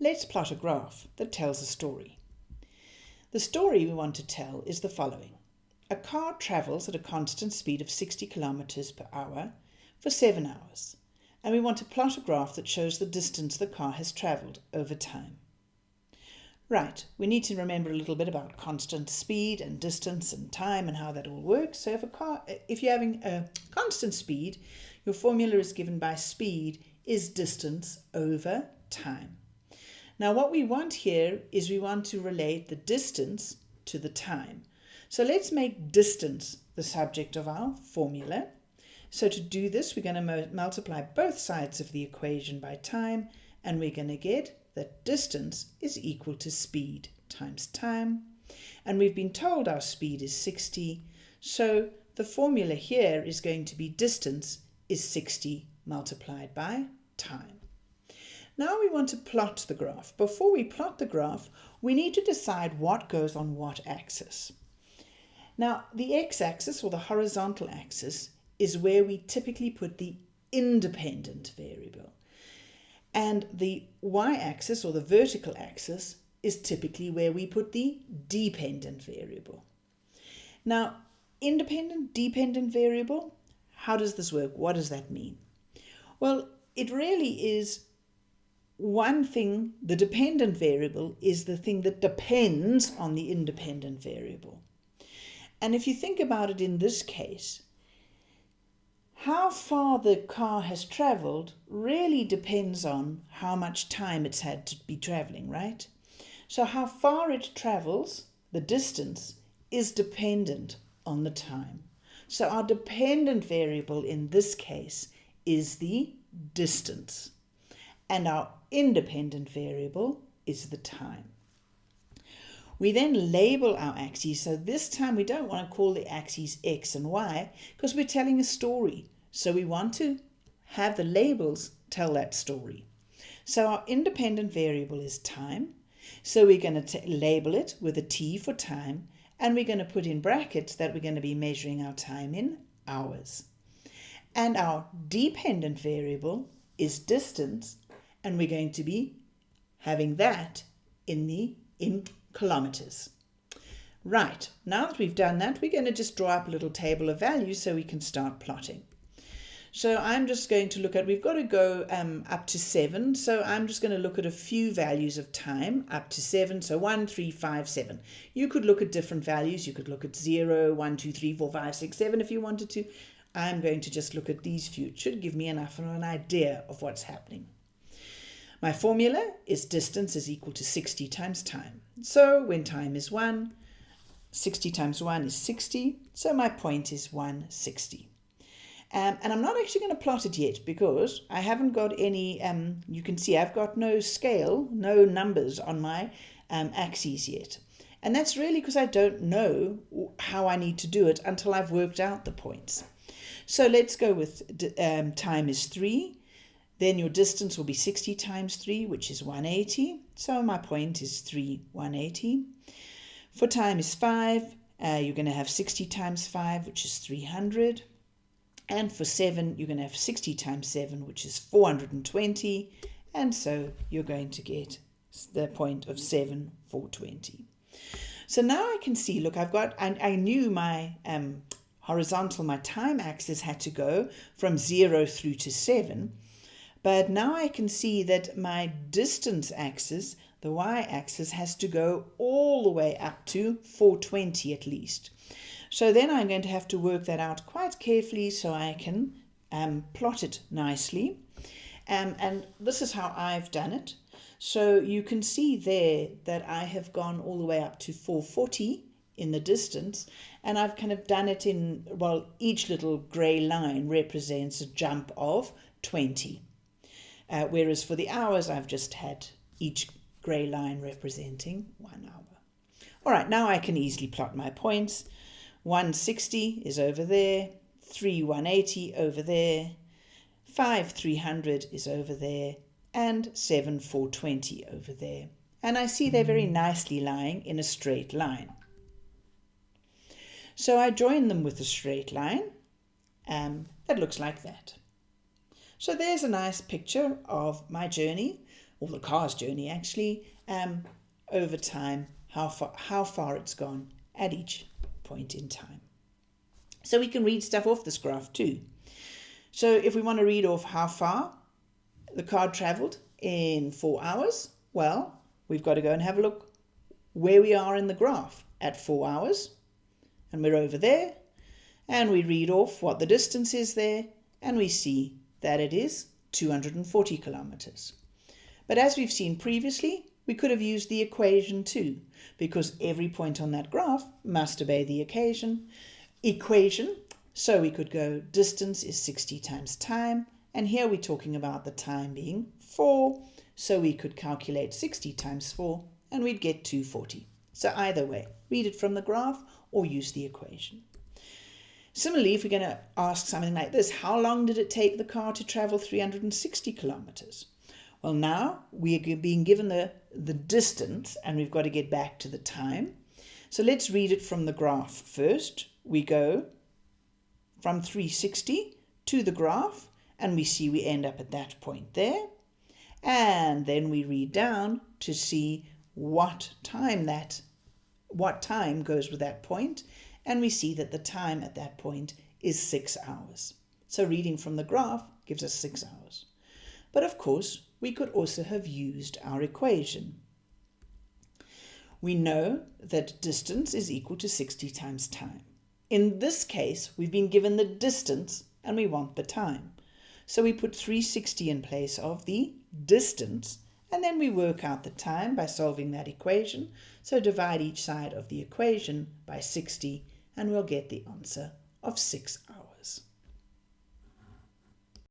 let's plot a graph that tells a story. The story we want to tell is the following. A car travels at a constant speed of 60 kilometers per hour for seven hours, and we want to plot a graph that shows the distance the car has traveled over time. Right, we need to remember a little bit about constant speed and distance and time and how that all works. So if a car, if you're having a constant speed, your formula is given by speed is distance over time. Now what we want here is we want to relate the distance to the time. So let's make distance the subject of our formula. So to do this, we're going to multiply both sides of the equation by time, and we're going to get that distance is equal to speed times time. And we've been told our speed is 60, so the formula here is going to be distance is 60 multiplied by time. Now we want to plot the graph. Before we plot the graph, we need to decide what goes on what axis. Now, the x-axis or the horizontal axis is where we typically put the independent variable. And the y-axis or the vertical axis is typically where we put the dependent variable. Now, independent, dependent variable, how does this work? What does that mean? Well, it really is one thing, the dependent variable is the thing that depends on the independent variable. And if you think about it in this case, how far the car has traveled really depends on how much time it's had to be traveling, right? So how far it travels, the distance, is dependent on the time. So our dependent variable in this case is the distance. And our independent variable is the time. We then label our axes. So this time we don't want to call the axes X and Y because we're telling a story. So we want to have the labels tell that story. So our independent variable is time. So we're going to label it with a T for time and we're going to put in brackets that we're going to be measuring our time in hours. And our dependent variable is distance and we're going to be having that in the in kilometers. Right, now that we've done that, we're going to just draw up a little table of values so we can start plotting. So I'm just going to look at, we've got to go um, up to seven. So I'm just going to look at a few values of time up to seven. So one, three, five, seven. You could look at different values. You could look at zero, one, two, three, four, five, six, seven if you wanted to. I'm going to just look at these few. It should give me enough of an idea of what's happening. My formula is distance is equal to 60 times time. So when time is 1, 60 times 1 is 60. So my point is 160. Um, and I'm not actually going to plot it yet because I haven't got any, um, you can see I've got no scale, no numbers on my um, axes yet. And that's really because I don't know how I need to do it until I've worked out the points. So let's go with um, time is 3. Then your distance will be 60 times 3, which is 180. So my point is 3, 180. For time is 5, uh, you're going to have 60 times 5, which is 300. And for 7, you're going to have 60 times 7, which is 420. And so you're going to get the point of 7, 420. So now I can see, look, I've got, and I knew my um, horizontal, my time axis had to go from 0 through to 7. But now I can see that my distance axis, the y-axis, has to go all the way up to 420 at least. So then I'm going to have to work that out quite carefully so I can um, plot it nicely. Um, and this is how I've done it. So you can see there that I have gone all the way up to 440 in the distance and I've kind of done it in, well, each little grey line represents a jump of 20. Uh, whereas for the hours, I've just had each grey line representing one hour. All right, now I can easily plot my points. 160 is over there, 3 180 over there, 5 300 is over there, and 7 420 over there. And I see they're very nicely lying in a straight line. So I join them with a straight line um, that looks like that. So there's a nice picture of my journey or the car's journey actually, um, over time, how far, how far it's gone at each point in time. So we can read stuff off this graph too. So if we want to read off how far the car travelled in four hours, well, we've got to go and have a look where we are in the graph at four hours. And we're over there. And we read off what the distance is there. And we see that it is 240 kilometres. But as we've seen previously, we could have used the equation too, because every point on that graph must obey the occasion equation. So we could go distance is 60 times time, and here we're talking about the time being 4, so we could calculate 60 times 4, and we'd get 240. So either way, read it from the graph or use the equation. Similarly, if we're going to ask something like this, how long did it take the car to travel 360 kilometers? Well, now we are being given the, the distance and we've got to get back to the time. So let's read it from the graph first. We go from 360 to the graph and we see we end up at that point there. And then we read down to see what time that what time goes with that point and we see that the time at that point is six hours. So reading from the graph gives us six hours. But of course, we could also have used our equation. We know that distance is equal to 60 times time. In this case, we've been given the distance and we want the time. So we put 360 in place of the distance and then we work out the time by solving that equation. So divide each side of the equation by 60 and we'll get the answer of 6